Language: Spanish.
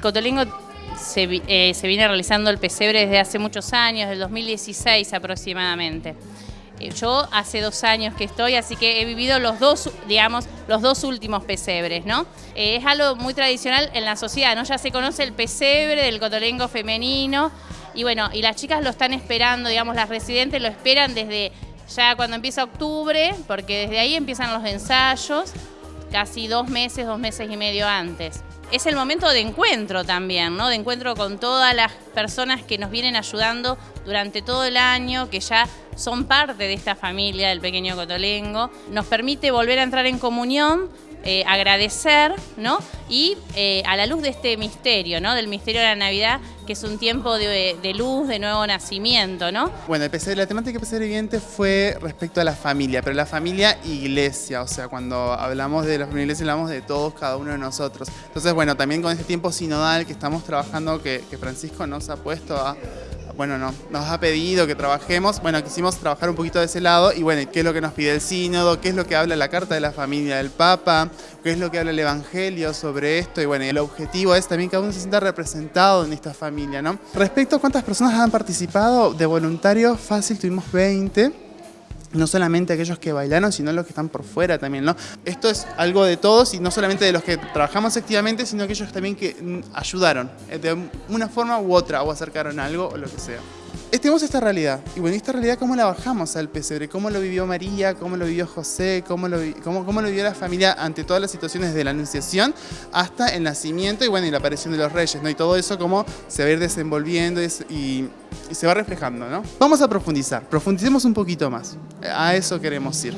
Cotolengo se, eh, se viene realizando el pesebre desde hace muchos años, del 2016 aproximadamente. Eh, yo hace dos años que estoy, así que he vivido los dos, digamos, los dos últimos pesebres, ¿no? Eh, es algo muy tradicional en la sociedad, ¿no? Ya se conoce el pesebre del cotolengo femenino y bueno, y las chicas lo están esperando, digamos, las residentes lo esperan desde ya cuando empieza octubre, porque desde ahí empiezan los ensayos, casi dos meses, dos meses y medio antes es el momento de encuentro también, ¿no? De encuentro con todas las personas que nos vienen ayudando durante todo el año, que ya son parte de esta familia del pequeño Cotolengo. Nos permite volver a entrar en comunión, eh, agradecer, ¿no? Y eh, a la luz de este misterio, ¿no? Del misterio de la Navidad, que es un tiempo de, luz, de nuevo nacimiento, ¿no? Bueno, el la temática de pesebre viviente fue respecto a la familia, pero la familia iglesia, o sea, cuando hablamos de la familia iglesia hablamos de todos, cada uno de nosotros. Entonces, bueno, también con este tiempo sinodal que estamos trabajando, que Francisco nos ha puesto a bueno, no, nos ha pedido que trabajemos, bueno, quisimos trabajar un poquito de ese lado y bueno, ¿qué es lo que nos pide el sínodo? ¿Qué es lo que habla la Carta de la Familia del Papa? ¿Qué es lo que habla el Evangelio sobre esto? Y bueno, el objetivo es también que uno se sienta representado en esta familia, ¿no? Respecto a cuántas personas han participado de voluntarios, fácil, tuvimos 20 no solamente aquellos que bailaron, sino los que están por fuera también, ¿no? Esto es algo de todos y no solamente de los que trabajamos activamente, sino aquellos también que mm, ayudaron eh, de una forma u otra o acercaron algo o lo que sea tenemos esta realidad. Y bueno, esta realidad, ¿cómo la bajamos al pesebre? ¿Cómo lo vivió María? ¿Cómo lo vivió José? ¿Cómo lo, cómo, cómo lo vivió la familia ante todas las situaciones de la anunciación hasta el nacimiento y bueno, y la aparición de los reyes, ¿no? Y todo eso, cómo se va a ir desenvolviendo y, y, y se va reflejando, ¿no? Vamos a profundizar, profundicemos un poquito más. A eso queremos ir.